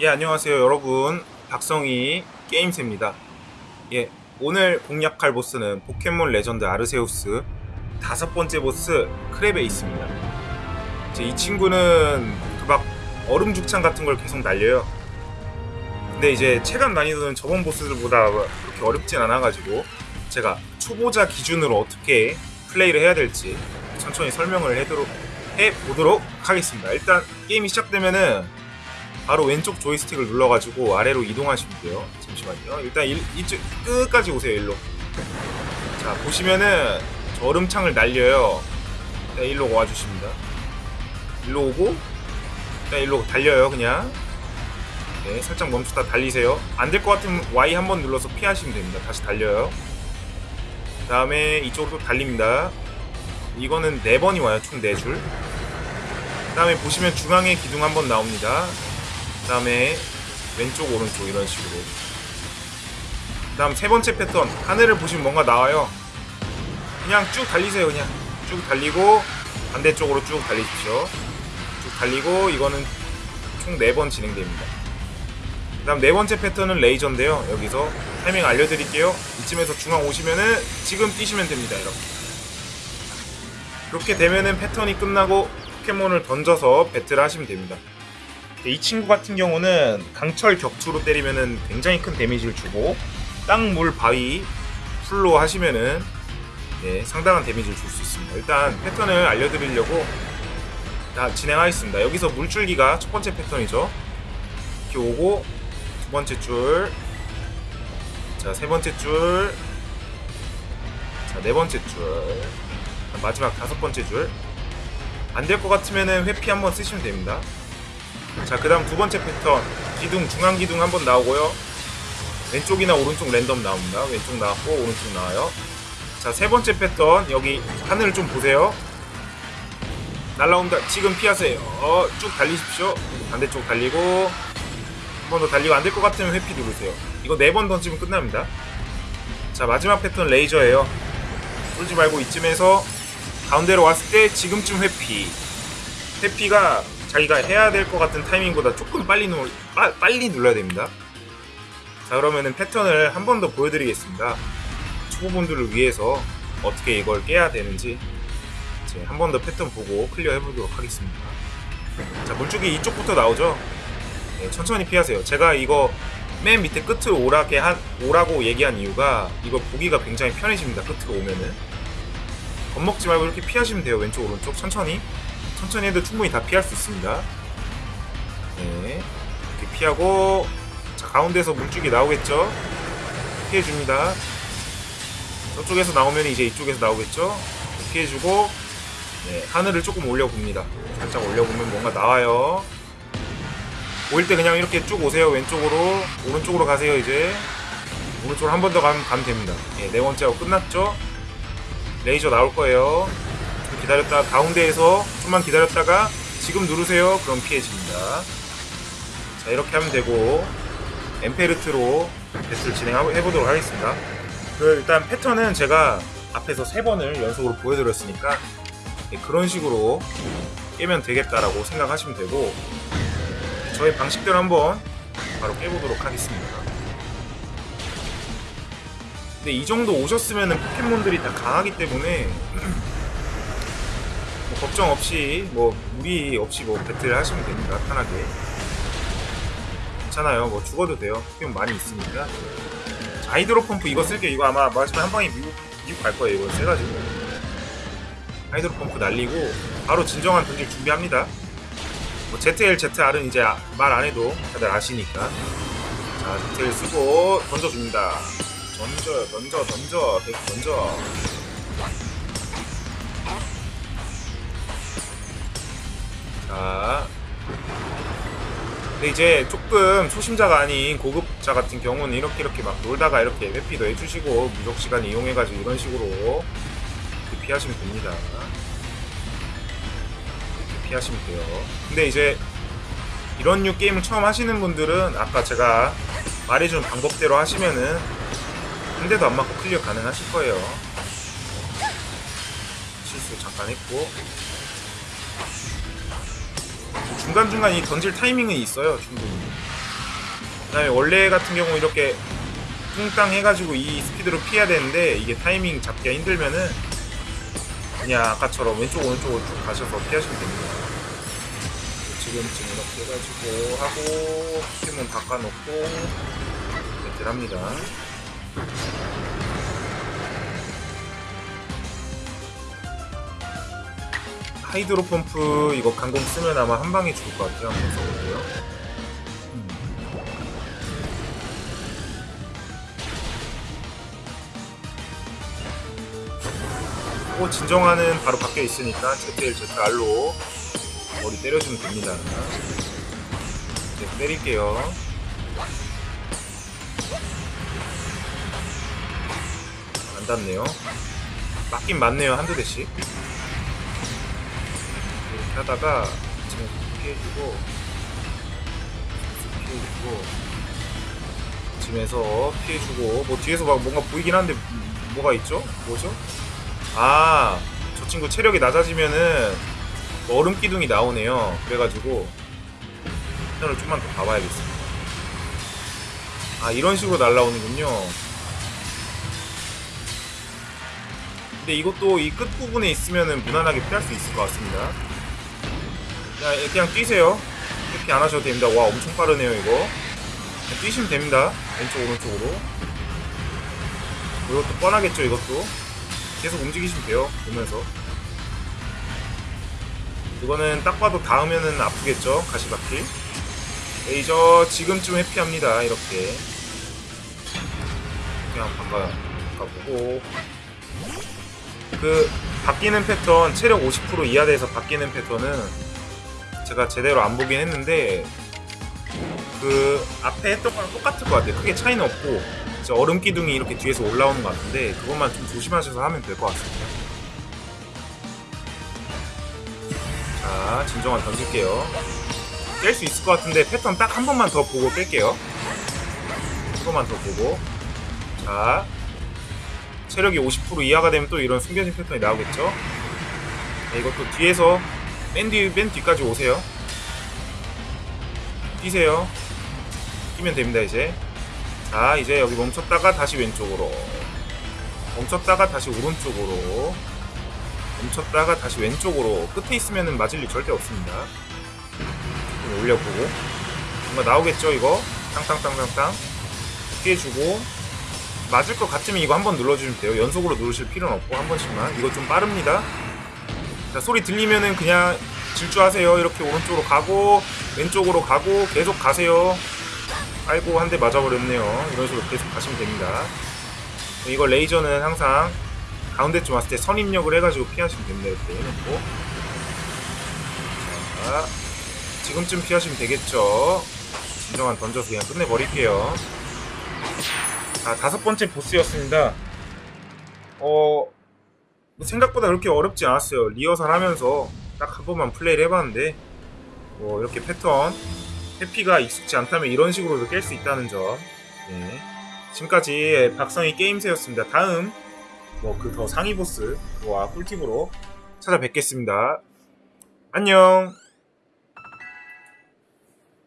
예, 안녕하세요, 여러분. 박성희 게임새입니다. 예, 오늘 공략할 보스는 포켓몬 레전드 아르세우스 다섯 번째 보스 크레베이스입니다. 이제 이 친구는 그 막 얼음 죽창 같은 걸 계속 날려요. 근데 이제 체감 난이도는 저번 보스들보다 그렇게 어렵진 않아가지고 제가 초보자 기준으로 어떻게 플레이를 해야 될지 천천히 설명을 해도록, 해보도록 하겠습니다. 일단 게임이 시작되면은 바로 왼쪽 조이스틱을 눌러가지고 아래로 이동하시면 돼요. 잠시만요. 일단 일, 이쪽 끝까지 오세요. 일로. 자 보시면은 저 얼음창을 날려요. 일단 일로 와주십니다. 일로 오고 일단 일로 달려요. 그냥. 네, 살짝 멈추다 달리세요. 안 될 것 같으면 Y 한 번 눌러서 피하시면 됩니다. 다시 달려요. 그 다음에 이쪽으로 또 달립니다. 이거는 4번이 와요. 총 4줄. 그 다음에 보시면 중앙에 기둥 한번 나옵니다. 그 다음에 왼쪽 오른쪽 이런 식으로. 그 다음 세 번째 패턴. 하늘을 보시면 뭔가 나와요. 그냥 쭉 달리세요 그냥. 쭉 달리고 반대쪽으로 쭉 달리십시오. 쭉 달리고 이거는 총 4번 진행됩니다. 그 다음 네 번째 패턴은 레이저인데요. 여기서 타이밍 알려드릴게요. 이쯤에서 중앙 오시면은 지금 뛰시면 됩니다 이렇게 그렇게 되면은 패턴이 끝나고 포켓몬을 던져서 배틀을 하시면 됩니다 이 친구 같은 경우는 강철 격투로 때리면은 굉장히 큰 데미지를 주고 땅, 물, 바위 풀로 하시면은 네, 상당한 데미지를 줄 수 있습니다. 일단 패턴을 알려드리려고 자, 진행하겠습니다. 여기서 물줄기가 첫 번째 패턴이죠. 이렇게 오고 두 번째 줄, 자세 번째 줄, 자네 번째 줄, 마지막 다섯 번째 줄. 안 될 것 같으면은 회피 한번 쓰시면 됩니다. 자, 그 다음 두 번째 패턴. 기둥, 중앙 기둥 한번 나오고요. 왼쪽이나 오른쪽 랜덤 나옵니다. 왼쪽 나왔고, 오른쪽 나와요. 자, 세 번째 패턴. 여기 하늘을 좀 보세요. 날라온다. 지금 피하세요. 어, 쭉 달리십시오. 반대쪽 달리고, 한 번 더 달리고 안 될 것 같으면 회피 누르세요. 이거 네 번 던지면 끝납니다. 자, 마지막 패턴 레이저예요. 쫄지 말고 이쯤에서 가운데로 왔을 때 지금쯤 회피. 회피가 자기가 해야 될 것 같은 타이밍보다 조금 빨리 누 빠, 빨리 눌러야 됩니다. 자 그러면은 패턴을 한 번 더 보여드리겠습니다. 초보분들을 위해서 어떻게 이걸 깨야 되는지 한번 더 패턴 보고 clear 해보도록 하겠습니다. 자 물줄기 이쪽부터 나오죠. 네, 천천히 피하세요. 제가 이거 맨 밑에 끝으로 오라게 한 오라고 얘기한 이유가 이거 보기가 굉장히 편해집니다. 끝으로 오면은 겁먹지 말고 이렇게 피하시면 돼요. 왼쪽 오른쪽 천천히. 천천히 해도 충분히 다 피할 수 있습니다. 네. 이렇게 피하고, 자, 가운데서 물줄기 나오겠죠? 피해줍니다. 저쪽에서 나오면 이제 이쪽에서 나오겠죠? 피해주고, 네, 하늘을 조금 올려봅니다. 살짝 올려보면 뭔가 나와요. 보일 때 그냥 이렇게 쭉 오세요. 왼쪽으로, 오른쪽으로 가세요, 이제. 오른쪽으로 한 번 더 가면, 가면 됩니다. 네, 네 번째하고 끝났죠? 레이저 나올 거예요. 기다렸다 가운데에서 좀만 기다렸다가 지금 누르세요. 그럼 피해집니다. 자 이렇게 하면 되고 엠페르트로 배틀 진행해보도록 하겠습니다. 그 일단 패턴은 제가 앞에서 세 번을 연속으로 보여드렸으니까 네, 그런 식으로 깨면 되겠다라고 생각하시면 되고 저의 방식대로 한번 바로 깨보도록 하겠습니다. 근데 이 정도 오셨으면 포켓몬들이 다 강하기 때문에 뭐 걱정 없이 뭐 무리 없이 뭐 배틀 하시면 됩니다. 편하게. 괜찮아요. 뭐 죽어도 돼요. 포켓몬 많이 있으니까 아이드로 펌프 이거 쓸게요. 이거 아마 마지막에 한 방에 미국, 미국 갈 거예요. 이거 세가지고. 아이드로 펌프 날리고 바로 진정한 던질 준비합니다. 뭐 ZL, ZR은 이제 말 안해도 다들 아시니까. 자 ZL 쓰고 던져줍니다. 던져 던져 던져 던져 이제 조금 초심자가 아닌 고급자 같은 경우는 이렇게 이렇게 막 놀다가 이렇게 회피도 해주시고 무적 시간 이용해가지고 이런 식으로 피하시면 됩니다. 피하시면 돼요. 근데 이제 이런 류 게임을 처음 하시는 분들은 아까 제가 말해준 방법대로 하시면은 한 대도 안 맞고 clear 가능하실 거예요. 실수 잠깐 했고 중간중간 이 던질 타이밍은 있어요 충분히 그 다음에 원래 같은 경우 이렇게 뚱땅 해가지고 이 스피드로 피해야 되는데 이게 타이밍 잡기가 힘들면은 그냥 아까처럼 왼쪽 오른쪽으로 쭉 가셔서 피하시면 됩니다. 지금쯤 이렇게 해가지고 하고 힘은 바꿔놓고 배틀 합니다. 하이드로 펌프 이거 강공 쓰면 아마 한 방에 죽을 것 같아요. 한번 써볼게요. 음. 오 진정하는 바로 밖에 있으니까 ZL ZR로 머리 때려주면 됩니다. 네, 때릴게요. 안 닿네요. 맞긴 맞네요 한두 대씩. 이렇게 하다가 지금 피해주고 피해주고 지금에서 피해주고 뭐 뒤에서 막 뭔가 보이긴 한데 뭐가 있죠? 뭐죠? 아, 저 친구 체력이 낮아지면은 뭐 얼음 기둥이 나오네요. 그래가지고 패턴을 좀만 더 봐봐야겠습니다. 아, 이런 식으로 날라오는군요. 근데 이것도 이 끝부분에 있으면은 무난하게 피할 수 있을 것 같습니다. 그냥, 그냥 뛰세요. 이렇게 안 하셔도 됩니다. 와, 엄청 빠르네요, 이거. 그냥 뛰시면 됩니다. 왼쪽, 오른쪽으로. 이것도 뻔하겠죠, 이것도. 계속 움직이시면 돼요 보면서 이거는 딱 봐도 닿으면은 아프겠죠 가시바퀴 레이저 지금쯤 회피합니다 이렇게 그냥 바꿔 바꿔보고 그 바뀌는 패턴 체력 50% 이하 돼서 바뀌는 패턴은 제가 제대로 안 보긴 했는데 그 앞에 했던 거랑 똑같을 것 같아요 크게 차이는 없고 이제 얼음 기둥이 이렇게 뒤에서 올라오는 것 같은데 그것만 좀 조심하셔서 하면 될 것 같습니다. 자, 진정한 던질게요. 깰 수 있을 것 같은데 패턴 딱 한 번만 더 보고 깰게요. 한 번만 더 보고. 자, 체력이 50% 이하가 되면 또 이런 숨겨진 패턴이 나오겠죠? 네, 이것도 뒤에서 맨, 뒤, 맨 뒤까지 오세요. 뛰세요. 뛰면 됩니다, 이제. 자 이제 여기 멈췄다가 다시 왼쪽으로. 멈췄다가 다시 오른쪽으로. 멈췄다가 다시 왼쪽으로. 끝에 있으면 맞을 일 절대 없습니다. 좀 올려보고. 뭔가 나오겠죠 이거? 땅땅땅땅땅. 피해주고. 맞을 것 같으면 이거 한번 눌러주시면 돼요. 연속으로 누르실 필요는 없고 한 번씩만. 이거 좀 빠릅니다 자 소리 들리면은 그냥 질주하세요. 이렇게 오른쪽으로 가고 왼쪽으로 가고 계속 가세요. 아이고 한 대 맞아버렸네요. 이런 식으로 계속 가시면 됩니다. 이거 레이저는 항상 가운데쯤 왔을 때 선입력을 해가지고 피하시면 됩니다. 이렇게 해놓고. 자 지금쯤 피하시면 되겠죠? 진정한 던져서 그냥 끝내버릴게요. 자 다섯 번째 보스였습니다. 어 생각보다 그렇게 어렵지 않았어요 리허설 하면서 딱 한 번만 플레이를 해봤는데 뭐 이렇게 패턴 해피가 익숙지 않다면 이런 식으로도 깰 수 있다는 점. 네. 지금까지 박성희 게임새였습니다. 다음 뭐 그 더 상위 보스 와 꿀팁으로 찾아뵙겠습니다. 안녕.